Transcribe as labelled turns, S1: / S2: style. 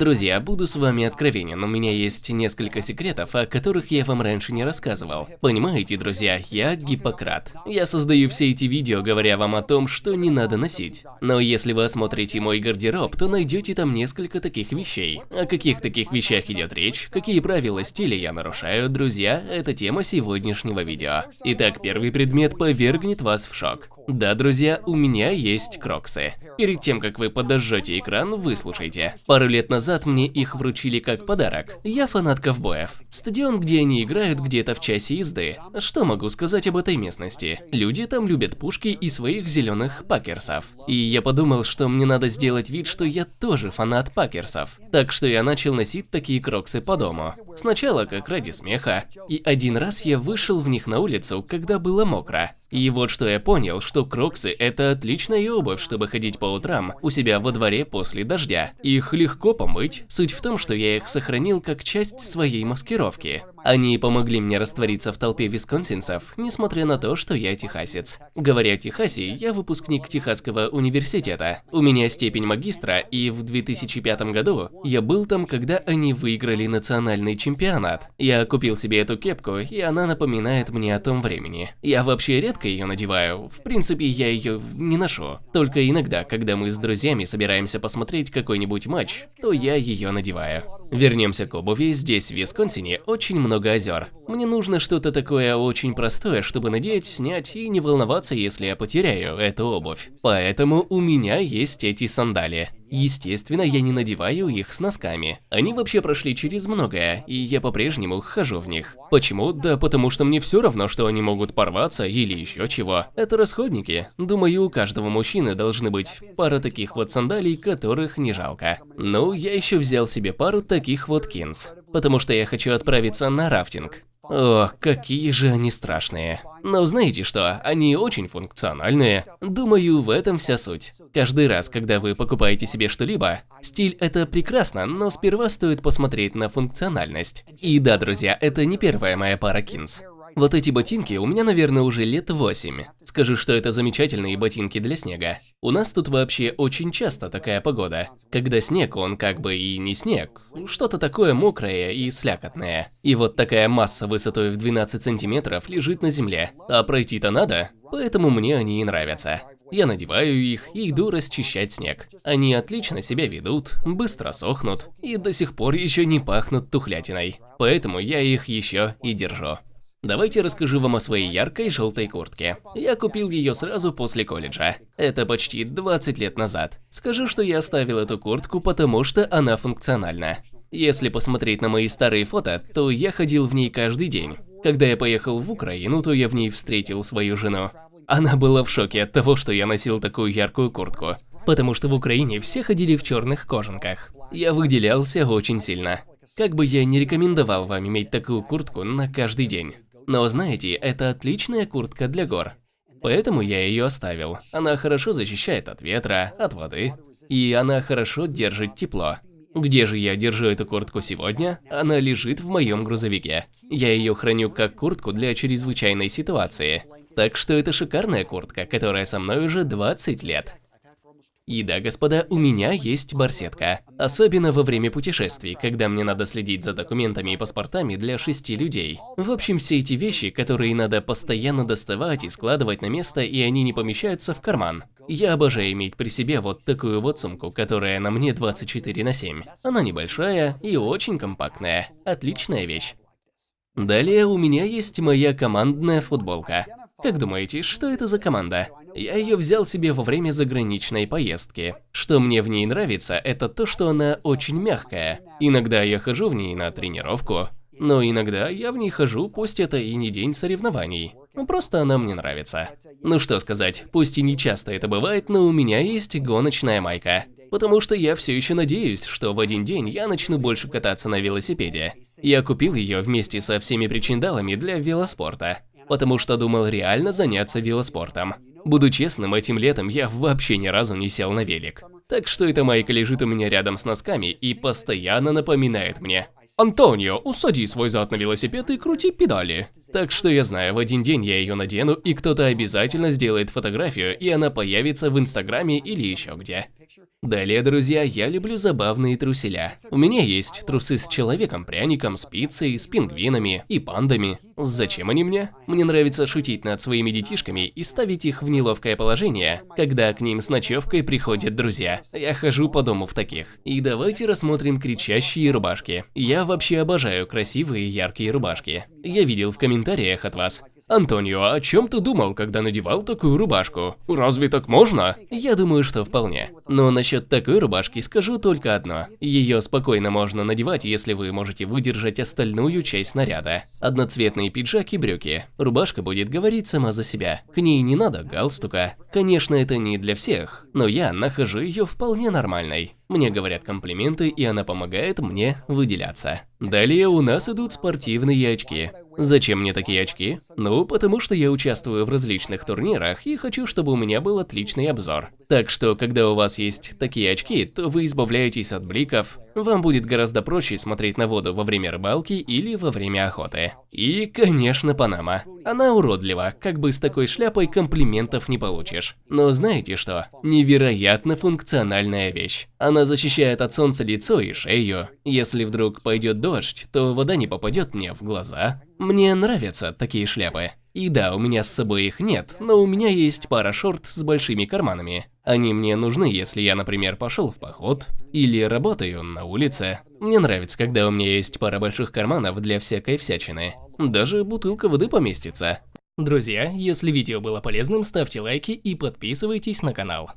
S1: Друзья, буду с вами откровенен, у меня есть несколько секретов, о которых я вам раньше не рассказывал. Понимаете, друзья, я Гиппократ. Я создаю все эти видео, говоря вам о том, что не надо носить. Но если вы осмотрите мой гардероб, то найдете там несколько таких вещей. О каких таких вещах идет речь, какие правила стиля я нарушаю, друзья, это тема сегодняшнего видео. Итак, первый предмет повергнет вас в шок. Да, друзья, у меня есть кроксы. Перед тем, как вы подожжете экран, выслушайте. Пару лет назад мне их вручили как подарок. Я фанат ковбоев. Стадион, где они играют, где-то в часе езды. Что могу сказать об этой местности? Люди там любят пушки и своих зеленых пакерсов. И я подумал, что мне надо сделать вид, что я тоже фанат пакерсов. Так что я начал носить такие кроксы по дому. Сначала как ради смеха. И один раз я вышел в них на улицу, когда было мокро. И вот что я понял, что кроксы – это отличная обувь, чтобы ходить по утрам у себя во дворе после дождя. Их легко помыть, суть в том, что я их сохранил как часть своей маскировки. Они помогли мне раствориться в толпе висконсинцев, несмотря на то, что я техасец. Говоря о Техасе, я выпускник Техасского университета. У меня степень магистра, и в 2005 году я был там, когда они выиграли национальный чемпионат. Я купил себе эту кепку, и она напоминает мне о том времени. Я вообще редко ее надеваю, в принципе, я ее не ношу. Только иногда, когда мы с друзьями собираемся посмотреть какой-нибудь матч, то я ее надеваю. Вернемся к обуви, здесь в Висконсине очень много много озер. Мне нужно что-то такое очень простое, чтобы надеть, снять и не волноваться, если я потеряю эту обувь. Поэтому у меня есть эти сандали. Естественно, я не надеваю их с носками. Они вообще прошли через многое, и я по-прежнему хожу в них. Почему? Да потому что мне все равно, что они могут порваться или еще чего. Это расходники. Думаю, у каждого мужчины должны быть пара таких вот сандалий, которых не жалко. Ну, я еще взял себе пару таких вот кинс потому что я хочу отправиться на рафтинг. Ох, какие же они страшные. Но знаете что, они очень функциональные. Думаю, в этом вся суть. Каждый раз, когда вы покупаете себе что-либо, стиль это прекрасно, но сперва стоит посмотреть на функциональность. И да, друзья, это не первая моя пара кинс. Вот эти ботинки у меня, наверное, уже лет 8. Скажу, что это замечательные ботинки для снега. У нас тут вообще очень часто такая погода. Когда снег, он как бы и не снег. Что-то такое мокрое и слякотное. И вот такая масса высотой в 12 сантиметров лежит на земле. А пройти-то надо, поэтому мне они и нравятся. Я надеваю их и иду расчищать снег. Они отлично себя ведут, быстро сохнут и до сих пор еще не пахнут тухлятиной. Поэтому я их еще и держу. Давайте расскажу вам о своей яркой желтой куртке. Я купил ее сразу после колледжа. Это почти 20 лет назад. Скажу, что я оставил эту куртку, потому что она функциональна. Если посмотреть на мои старые фото, то я ходил в ней каждый день. Когда я поехал в Украину, то я в ней встретил свою жену. Она была в шоке от того, что я носил такую яркую куртку, потому что в Украине все ходили в черных кожанках. Я выделялся очень сильно. Как бы я не рекомендовал вам иметь такую куртку на каждый день. Но знаете, это отличная куртка для гор. Поэтому я ее оставил. Она хорошо защищает от ветра, от воды, и она хорошо держит тепло. Где же я держу эту куртку сегодня? Она лежит в моем грузовике. Я ее храню как куртку для чрезвычайной ситуации. Так что это шикарная куртка, которая со мной уже 20 лет. И да, господа, у меня есть барсетка. Особенно во время путешествий, когда мне надо следить за документами и паспортами для шести людей. В общем, все эти вещи, которые надо постоянно доставать и складывать на место, и они не помещаются в карман. Я обожаю иметь при себе вот такую вот сумку, которая на мне 24 на 7. Она небольшая и очень компактная. Отличная вещь. Далее у меня есть моя командная футболка. Как думаете, что это за команда? Я ее взял себе во время заграничной поездки. Что мне в ней нравится, это то, что она очень мягкая. Иногда я хожу в ней на тренировку, но иногда я в ней хожу, пусть это и не день соревнований. Ну, просто она мне нравится. Ну что сказать, пусть и не часто это бывает, но у меня есть гоночная майка. Потому что я все еще надеюсь, что в один день я начну больше кататься на велосипеде. Я купил ее вместе со всеми причиндалами для велоспорта потому что думал реально заняться велоспортом. Буду честным, этим летом я вообще ни разу не сел на велик. Так что эта майка лежит у меня рядом с носками и постоянно напоминает мне. Антонио, усади свой зад на велосипед и крути педали. Так что я знаю, в один день я ее надену, и кто-то обязательно сделает фотографию, и она появится в Инстаграме или еще где. Далее, друзья, я люблю забавные труселя. У меня есть трусы с человеком-пряником, с пиццей, с пингвинами и пандами. Зачем они мне? Мне нравится шутить над своими детишками и ставить их в неловкое положение, когда к ним с ночевкой приходят друзья. Я хожу по дому в таких. И давайте рассмотрим кричащие рубашки. Я вообще обожаю красивые яркие рубашки. Я видел в комментариях от вас, Антонио, о чем ты думал, когда надевал такую рубашку? Разве так можно? Я думаю, что вполне. Но насчет такой рубашки скажу только одно. Ее спокойно можно надевать, если вы можете выдержать остальную часть наряда. Одноцветные пиджак и брюки. Рубашка будет говорить сама за себя. К ней не надо галстука. Конечно, это не для всех, но я нахожу ее вполне нормальной. Мне говорят комплименты, и она помогает мне выделяться. Далее у нас идут спортивные очки. Зачем мне такие очки? Ну, потому что я участвую в различных турнирах и хочу, чтобы у меня был отличный обзор. Так что, когда у вас есть такие очки, то вы избавляетесь от бликов, вам будет гораздо проще смотреть на воду во время рыбалки или во время охоты. И, конечно, Панама. Она уродлива, как бы с такой шляпой комплиментов не получишь. Но знаете что? Невероятно функциональная вещь. Она защищает от солнца лицо и шею. Если вдруг пойдет дождь, то вода не попадет мне в глаза. Мне нравятся такие шляпы. И да, у меня с собой их нет, но у меня есть пара шорт с большими карманами. Они мне нужны, если я, например, пошел в поход или работаю на улице. Мне нравится, когда у меня есть пара больших карманов для всякой всячины. Даже бутылка воды поместится. Друзья, если видео было полезным, ставьте лайки и подписывайтесь на канал.